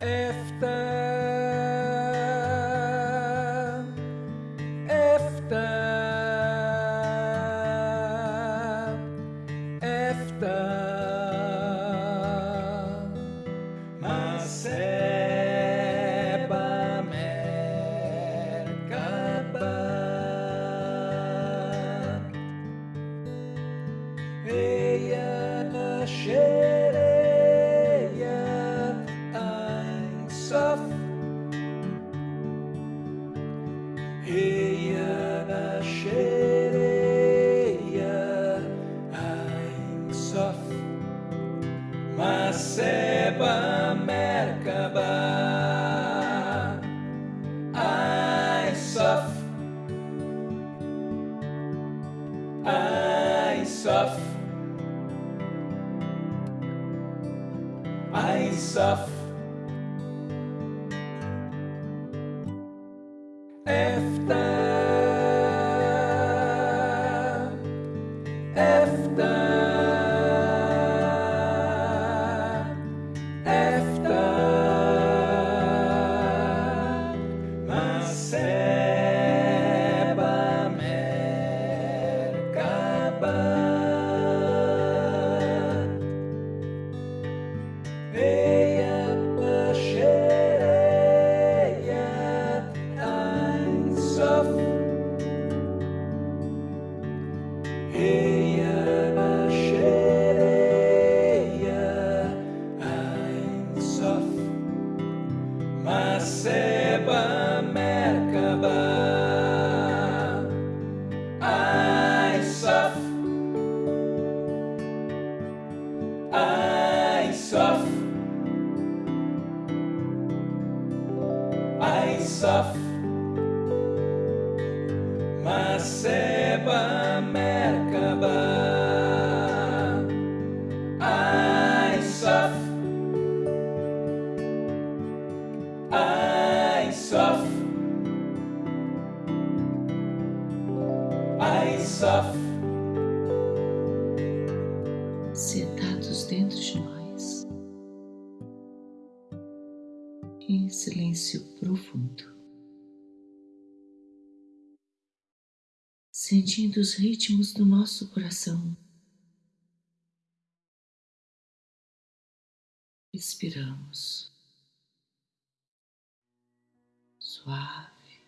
after sentindo os ritmos do nosso coração. Respiramos suave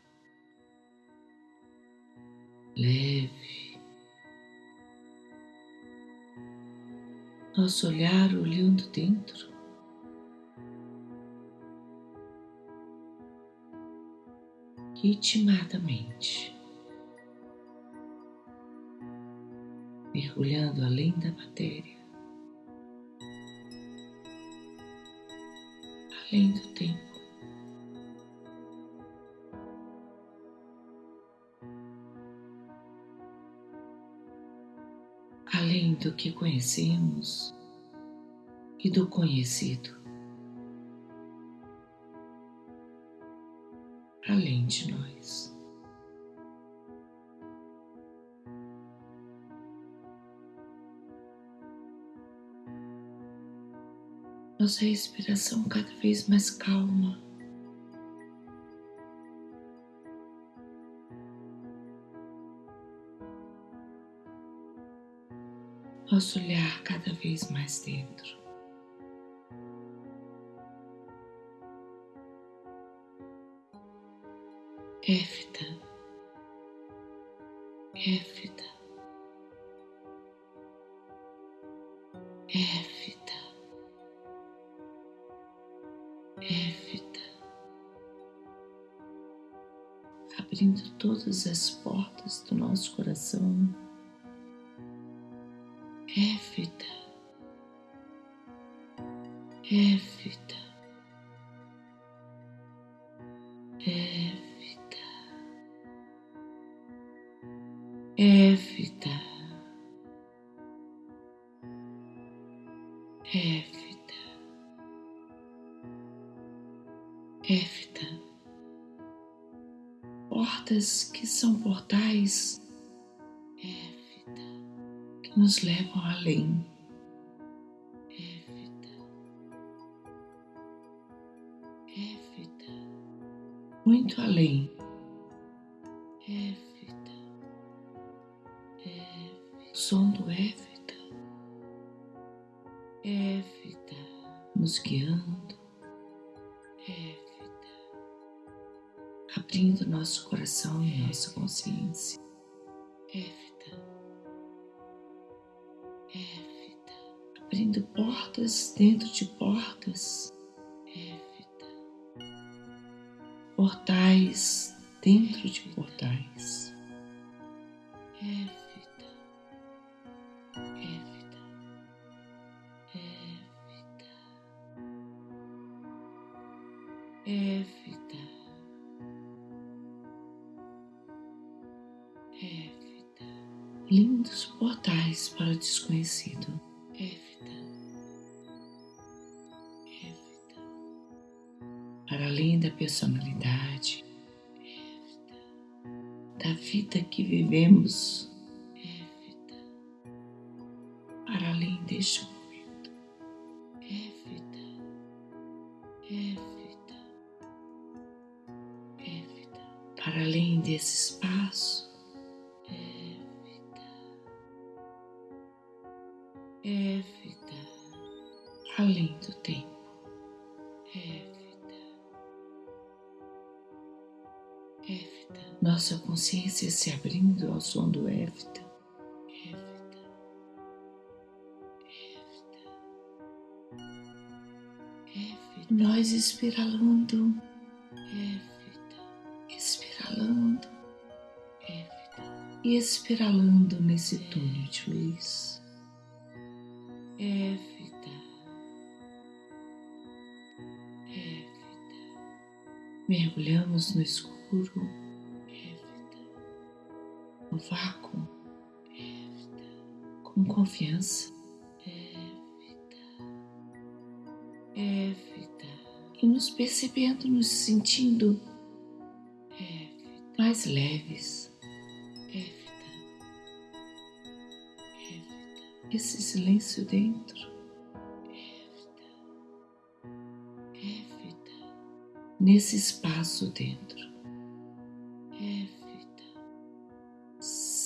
leve, nosso olhar olhando dentro. Ritmadamente, mergulhando além da matéria, além do tempo. além do que conhecemos e do conhecido, além de nós. Nossa respiração cada vez mais calma. nosso olhar cada vez mais dentro. Éfita, éfita, éfita, as portas do nosso coração que são portais nos levam além. Évita. muito além. Évita, évita, o som do évita, évita, nos guiando, évita, abrindo nosso coração e nossa consciência, évita, évita, abrindo portas dentro de portas. Portais dentro de portais. Évita, évita, consciência se abrindo ao som do Évita. Nós espiralando. Évita. Espiralando. Évita. E espiralando nesse túnel de luz. Évita. Évita. Mergulhamos no escuro, no vácuo, com confiança, e nos percebendo, nos sentindo mais leves. Esse silêncio dentro. Nesse espaço dentro.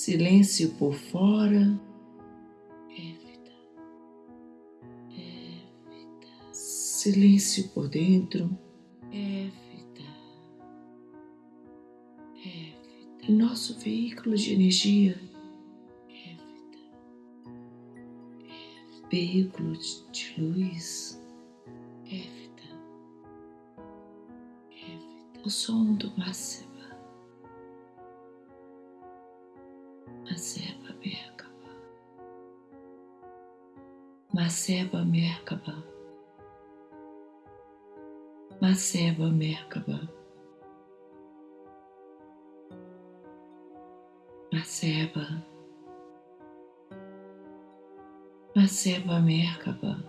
Silêncio por fora. Évita, silêncio por dentro. Évita, évita, nosso veículo de energia. Évita, veículo de luz. Évita, évita, o som do máximo. Maseba Merkaba. Maseba Merkaba. Maseba Merkaba. Maseba. Maseba Merkaba.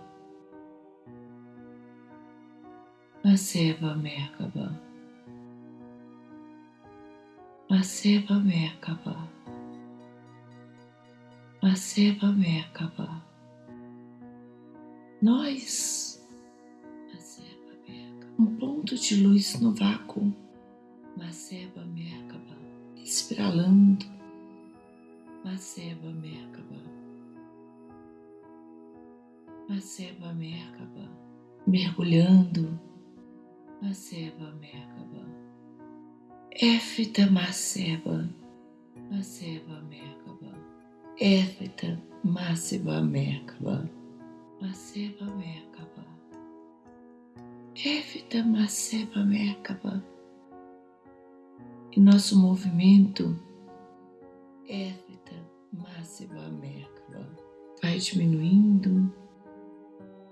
Maseba Merkaba. Maseba Merkaba. Maseba Merkaba. Nós, Maseba Merkaba, um ponto de luz no vácuo, Maseba Merkaba, espiralando, Maseba Merkaba, mergulhando, Maseba Merkaba, Éfita Maseba, Évita Mássiva Merkaba. Maceba Merkaba. Évita Maceba Merkaba. E nosso movimento Évita Mássiva Merkaba. Vai diminuindo.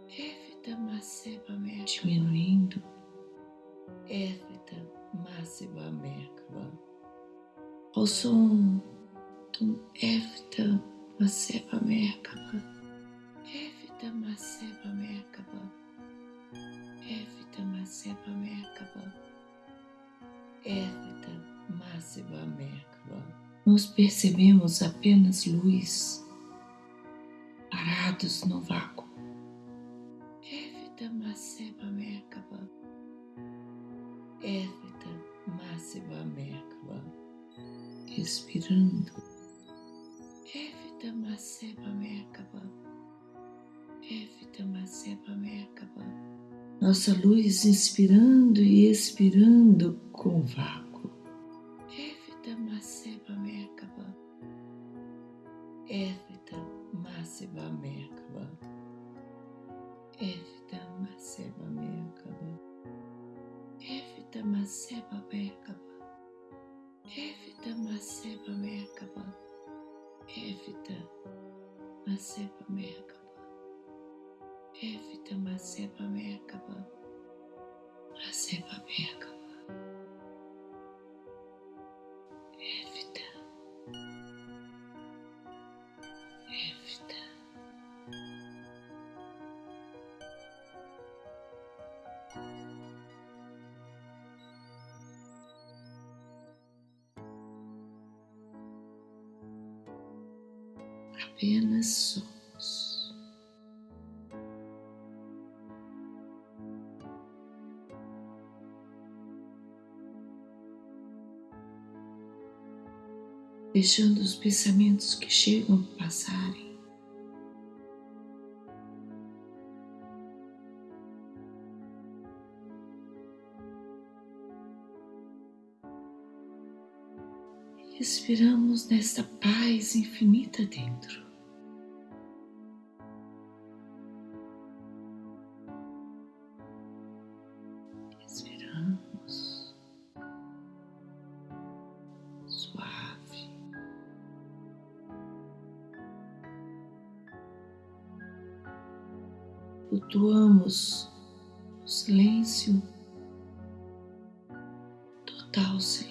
Évita Maceba Merkaba. Diminuindo. Évita Mássiva Merkaba. O som Tum Evita Maseba Merkaba. Evita Maseba Merkaba. Evita Maseba Merkaba. Evita Maseba Merkaba. Nos percebemos apenas luz, parados no vácuo. Evita Maseba Merkaba. Evita Maseba Merkaba, expirando. Evita Maseba Merkaba, Evita Maseba Merkaba. Nossa luz inspirando e expirando com vácuo. Evita Maseba Merkaba, Evita Maseba Merkaba, Evita Maseba Merkaba. Evita Maseba Merkaba. Evita Maseba Merkaba. Evita Maseba Merkaba. Evita Maseba Merkaba. Maseba Merkaba. Deixando os pensamentos que chegam passarem. Respiramos nesta paz infinita dentro. Flutuamos silêncio, total silêncio.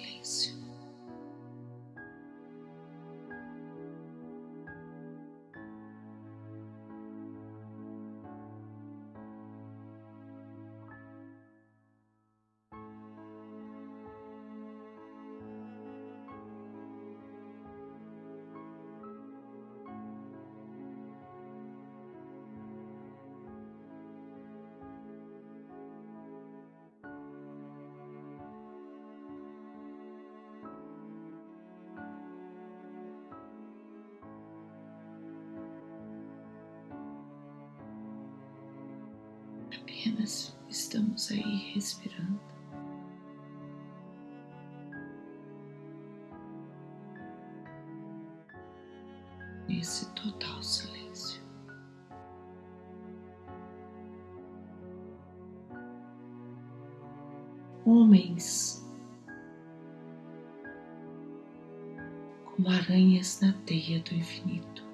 Como aranhas na teia do infinito.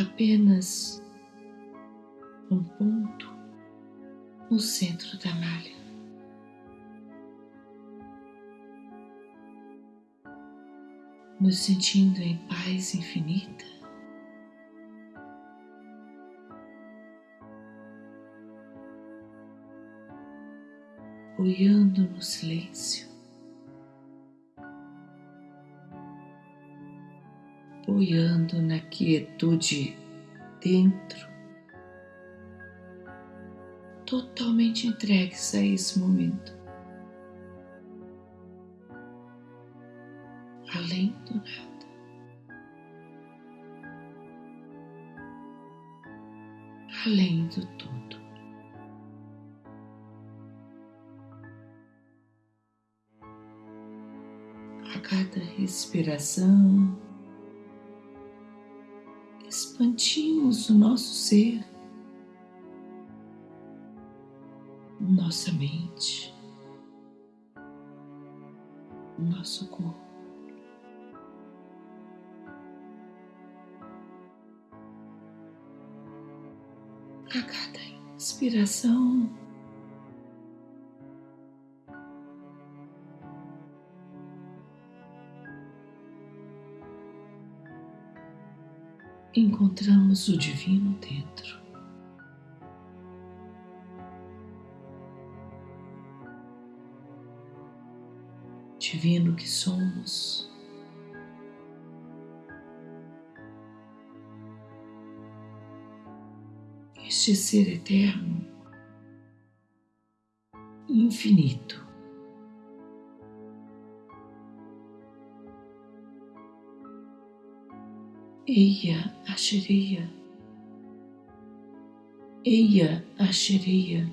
apenas um ponto no centro da malha. Nos sentindo em paz infinita. Boiando no silêncio. boiando na quietude dentro, totalmente entregues a esse momento, respiração, expandimos o nosso ser, nossa mente, nosso corpo. A cada inspiração, encontramos o divino dentro. Divino que somos. este ser eterno, infinito. Eia Asheria, Eia Asheria,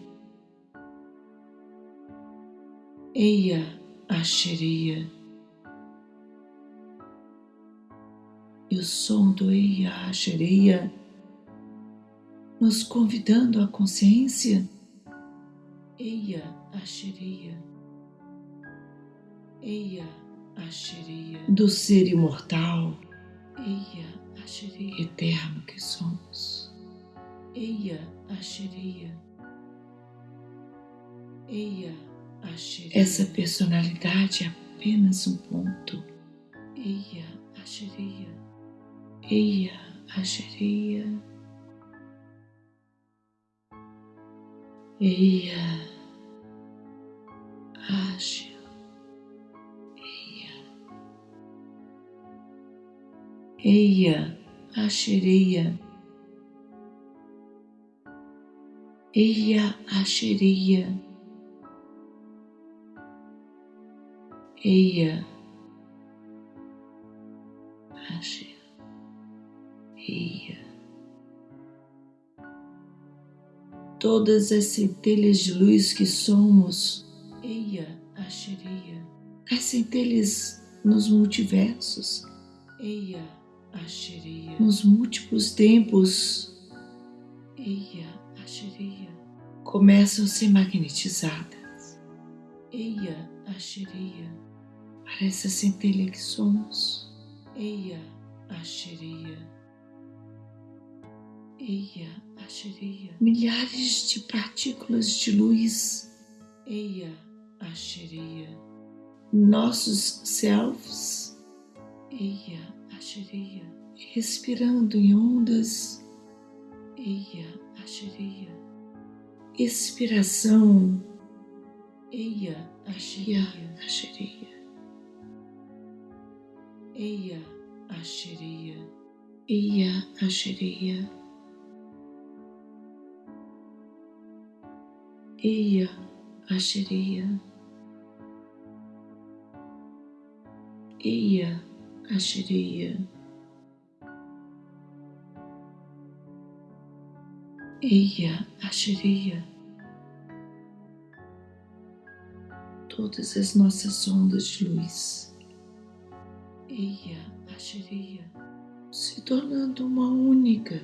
Eia Asheria. E o som do Eia Asheria nos convidando à consciência. Eia Asheria, Eia Asheria, do ser imortal. Eia Asheria, eterno que somos. Eia Asheria. Eia Asheria. Essa personalidade é apenas um ponto. Eia Asheria. Eia Asheria. Eia Asheria. Eia, Ashereia. Eia, Ashereia. Eia, Asher, Eia. Todas as centelhas de luz que somos, Eia, Ashereia. As centelhas nos multiversos, Eia. Nos múltiplos tempos, começam a ser magnetizadas. Para essa centelha que somos. Eia, Asheria. Eia, Asheria. Milhares de partículas de luz. Eia, Asheria. Nossos selves. Eia, Asheria, respirando em ondas. Eia, Asheria. Expiração. Eia, Asheria. Asheria. Eia, Asheria. Eia, Asheria. Eia, Asheria. Eia, Asheria. Eia, Asheria. Todas as nossas ondas de luz. Eia, Asheria. Se tornando uma única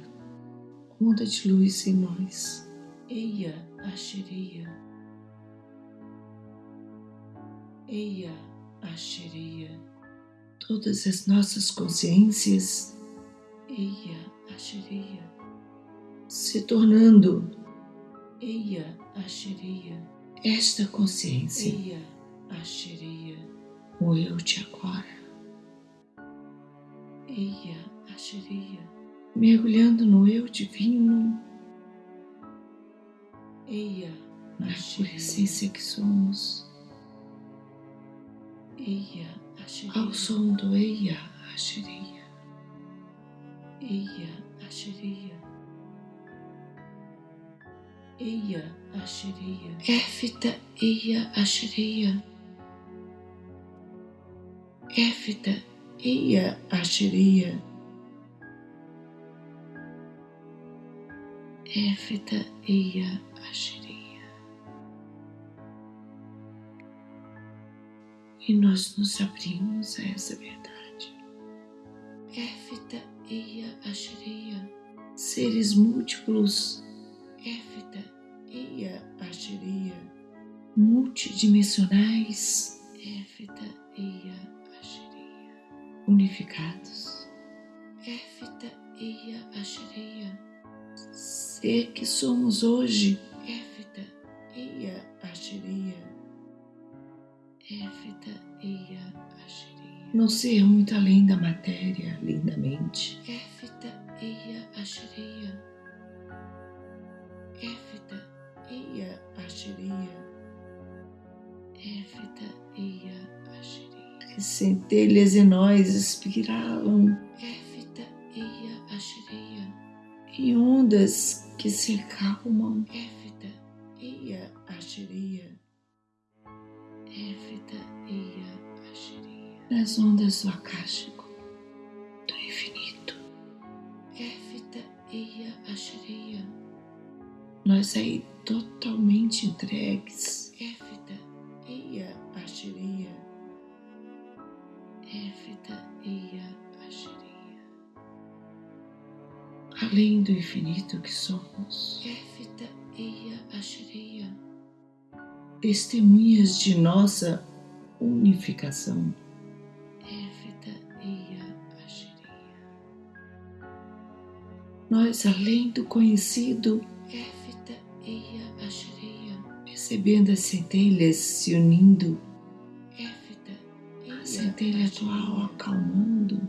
onda de luz em nós. Eia, Asheria. Eia, Asheria todas as nossas consciências, Eia se tornando Eia esta consciência, Eia o eu de agora, Eia mergulhando no eu divino, Eia na pura essência que somos, Eia ao som do Eia Asheria. Eia Asheria. Eia Asheria. Éfita Eia Asheria. Éfita Eia Asheria. Éfita Eia Asheria. E nós nos abrimos a essa verdade. Éfita Eia Ashereia, seres múltiplos, Éfita Eia Ashereia, multidimensionais, Éfita Eia Ashereia, unificados, Éfita Eia Ashereia, ser que somos hoje, Éfita Eia Ashereia, Eia. No ser muito além da matéria, lindamente. Eia Eia Eia. As centelhas em nós espiralam. Eia. Em ondas que se acalmam. Nas ondas do acástico do infinito. Nós aí totalmente entregues. além do infinito que somos. Testemunhas de nossa unificação. Nós, além do conhecido, percebendo as centelhas se unindo, a centelha atual acalmando.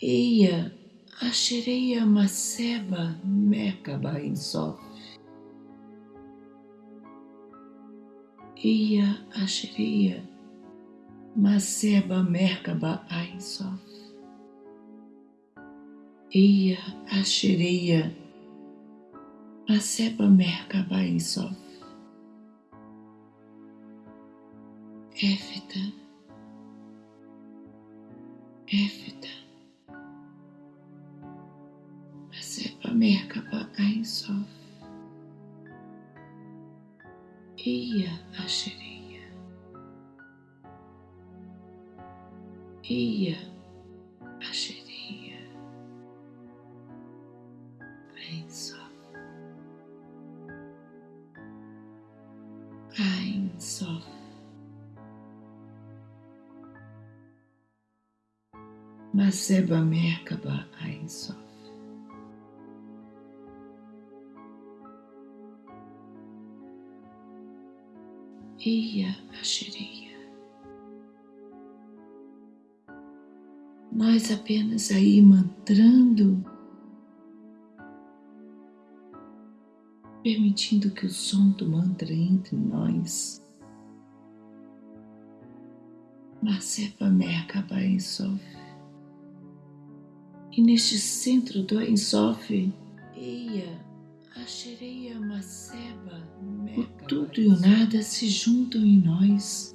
Eia, Ashereia Maseba Merkaba Insof. Eia, Ashereia Maseba Merkaba Ainsof. Eia, Ashereia Maseba Merkaba Ainsof. Éfita, Éfita. Merkaba Ein Sof. Ia Ashereia. Ia Ashereia. Ein Sof. Ein Sof. Maseba Merkaba Ein Sof. Ia Ashereia. Nós apenas aí mantrando, permitindo que o som do mantra entre nós. Masepa Merkaba Ensof. E neste centro do Ensof, Eia o tudo e o nada se juntam em nós.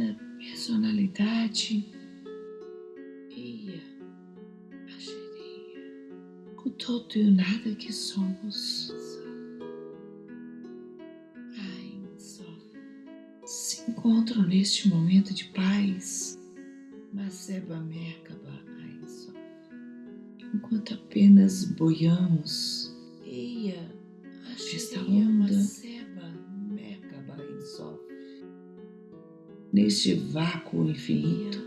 personalidade, o todo e o nada que somos. Se encontram neste momento de paz, Maseba Merkaba enquanto apenas boiamos. Esta onda neste vácuo infinito.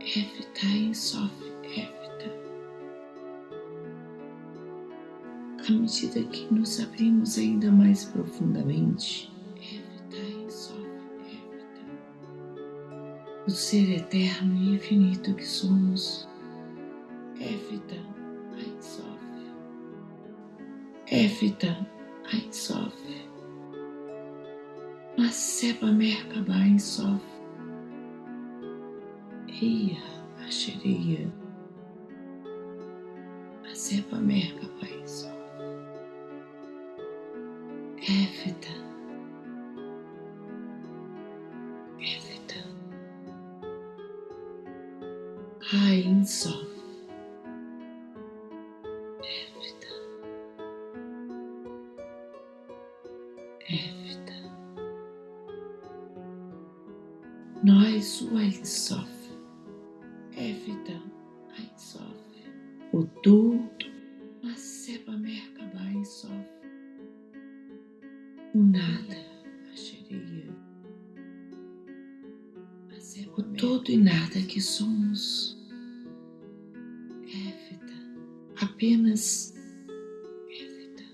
Evita Ainsof, evita. À medida que nos abrimos ainda mais profundamente, evita evita. O ser eterno e infinito que somos Évita Ainsof. Évita Ainsof. Maseba Merkaba Ainsof. Eia Ashereia. Maseba Merkaba Ainsof. Évita. Évita. Ainsof. Nós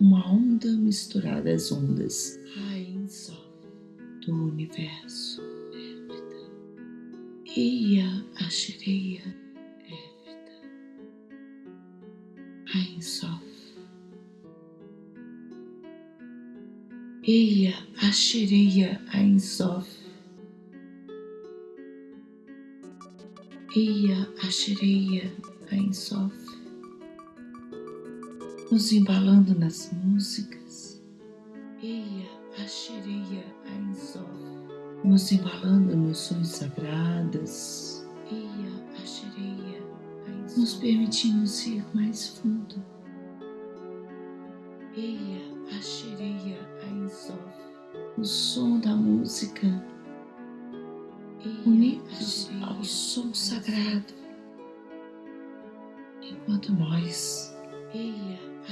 uma onda misturada às ondas Ainsof do universo. Évita, Ia Ashireia, Évita, Ainsof. Eia Ashireia Ainsof. Ia Ashereia Ainsof, nos embalando nas músicas. Ia Ashereia Ainsof, nos embalando nos sons sagrados. Ia Ashereia Ainsof, nos permitimos ir mais fundo. Ia Ashereia Ainsof, o som da música unidos ao som sagrado, enquanto nós,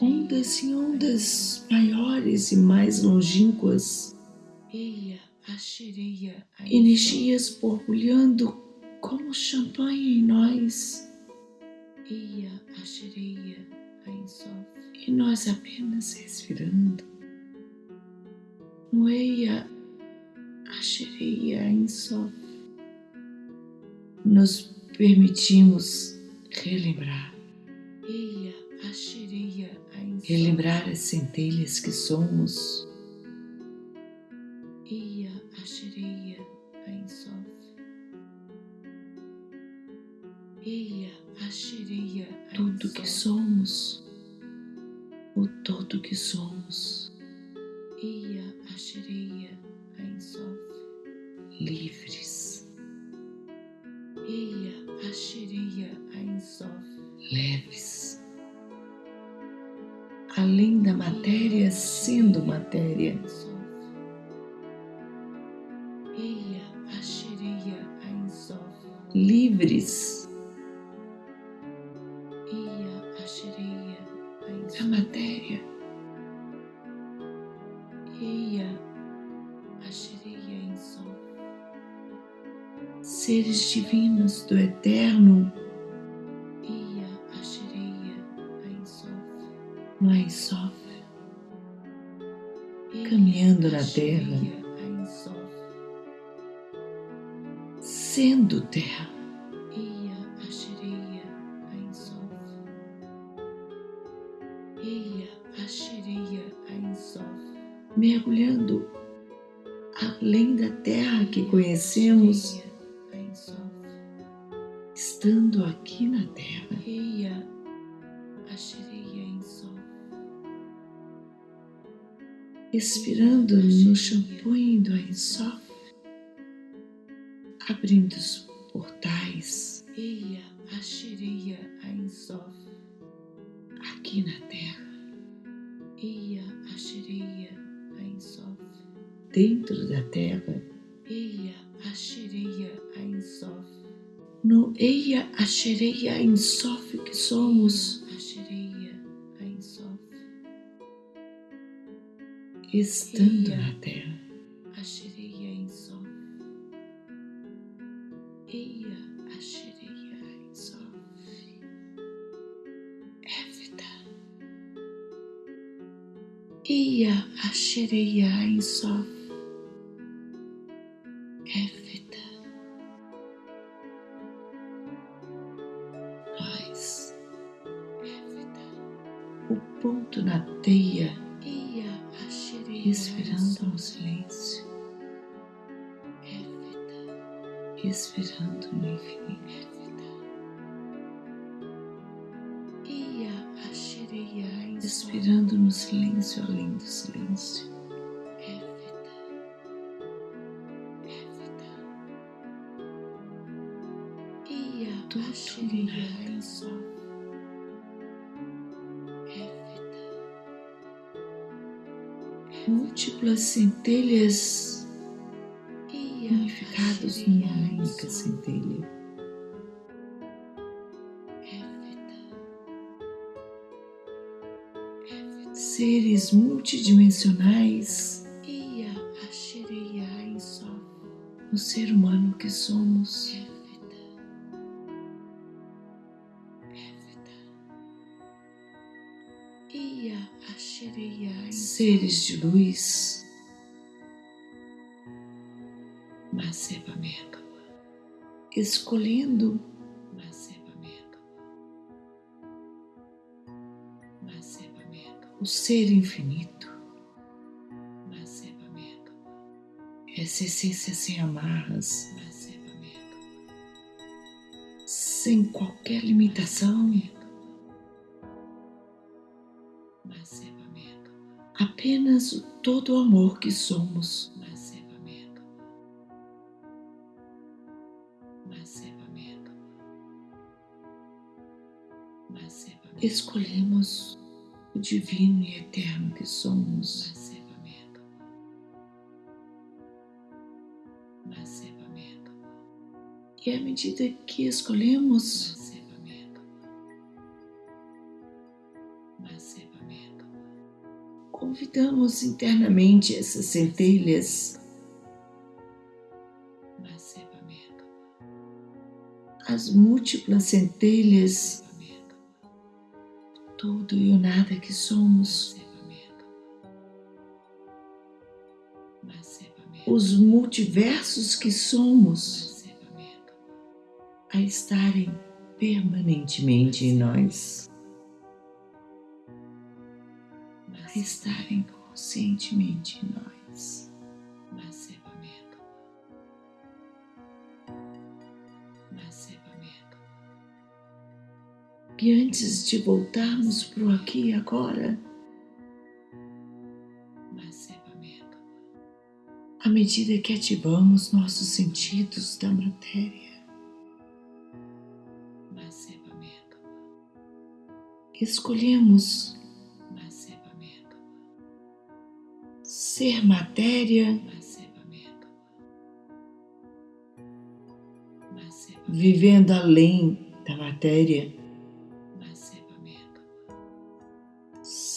Ondas em ondas maiores e mais longínquas. Energias borbulhando como champanhe em nós. E nós apenas respirando. Noeia Ashereia Insof, nos permitimos relembrar, relembrar as centelhas que somos. Tudo que somos, o todo que somos. livres. Leves. Além da matéria, sendo matéria. Livres. Terra, sendo terra. Eia Ashereia Insof que somos. Estando na terra. Eia Ashereia Insof. Centelha. Seres multidimensionais. O ser humano que somos. Seres de luz, escolhendo o ser infinito, essa essência sem amarras, sem qualquer limitação, apenas o todo o amor que somos. Escolhemos o divino e eterno que somos. E à medida que escolhemos, convidamos internamente essas centelhas, as múltiplas centelhas tudo e o nada que somos, os multiversos que somos, a estarem permanentemente em nós, a estarem conscientemente em nós. E antes de voltarmos para o aqui e agora, à medida que ativamos nossos sentidos da matéria, escolhemos ser matéria, vivendo além da matéria.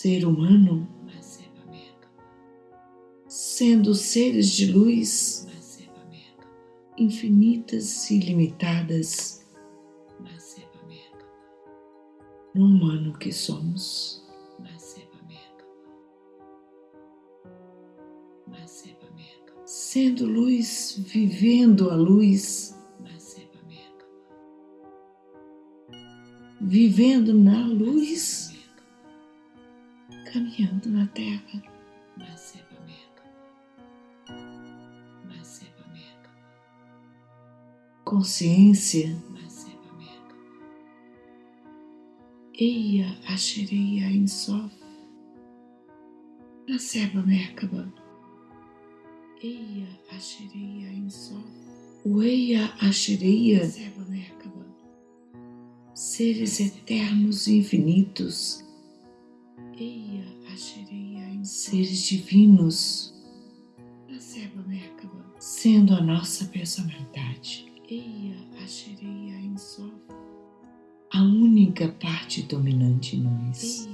Ser humano, sendo seres de luz infinitas e ilimitadas no humano que somos. Sendo luz, vivendo a luz, vivendo na luz caminhando na terra. Consciência. Eia Ashereia Insof. Nasceba Merkaba. Eia Ashereia Insof. O Eia Ashereia. Nasceba Merkaba. Seres eternos e infinitos seres divinos, sendo a nossa personalidade, a única parte dominante em nós.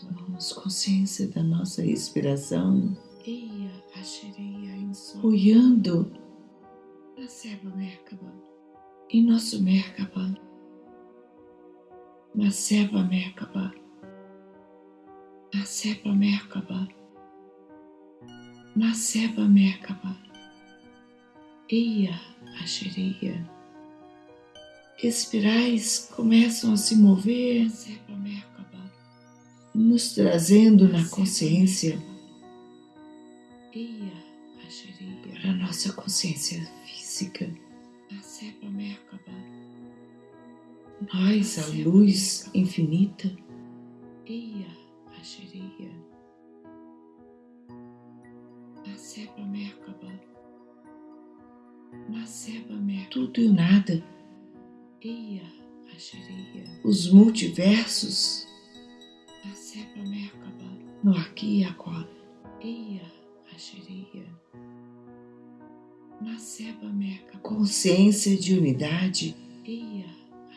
Tomamos consciência da nossa respiração, olhando em nosso Merkaba Maseba Merkaba, Maseba Merkaba, Maseba Merkaba, Eia Ashereia. Espirais começam a se mover, nos trazendo na consciência. Para a nossa consciência física nós, a luz infinita, Eia Ashereia, Asepa Merkaba, tudo e o nada, os multiversos, no aqui e agora. Consciência de unidade,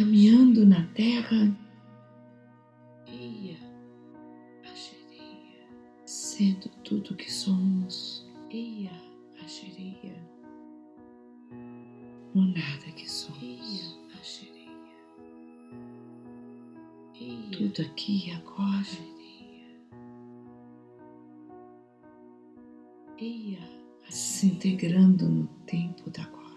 caminhando na terra, sendo tudo que somos, no nada que somos. Tudo aqui e agora. se integrando no tempo da agora,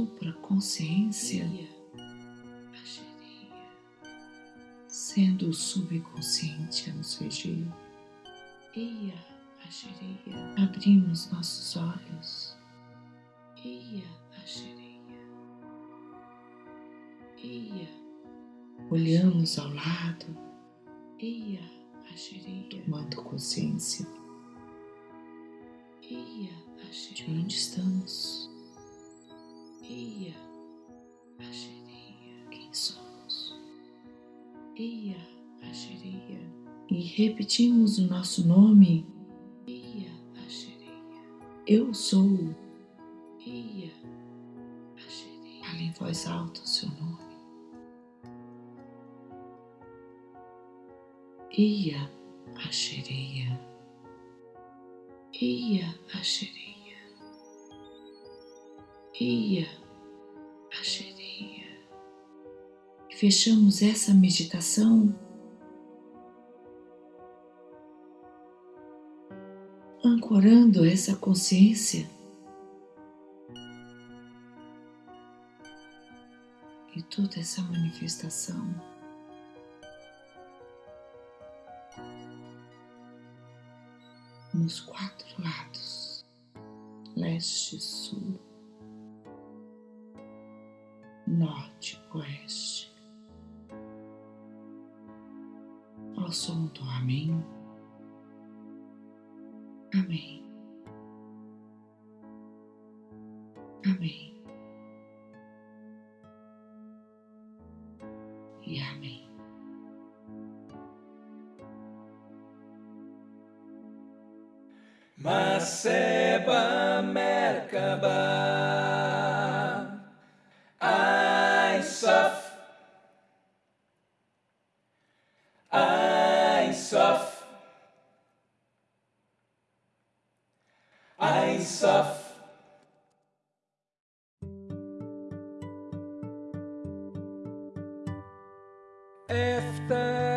supraconsciência sendo o subconsciente a nos reger. Abrimos nossos olhos. Olhamos ao lado, tomando consciência de onde estamos. Quem somos? E repetimos o nosso nome. Eu sou. Fale em voz alta o seu nome. Ia Ashereia. Ia Ashereia. Ia Ashereia. Fechamos essa meditação ancorando essa consciência e toda essa manifestação. Nos quatro lados, leste, sul, norte, oeste. Ao som do. Amém. Amém. after